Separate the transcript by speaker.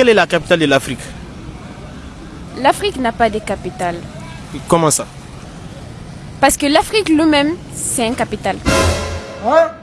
Speaker 1: quelle est la capitale de l'Afrique?
Speaker 2: L'Afrique n'a pas de capitale.
Speaker 1: Comment ça?
Speaker 2: Parce que l'Afrique lui-même, c'est une capitale.
Speaker 3: Hein?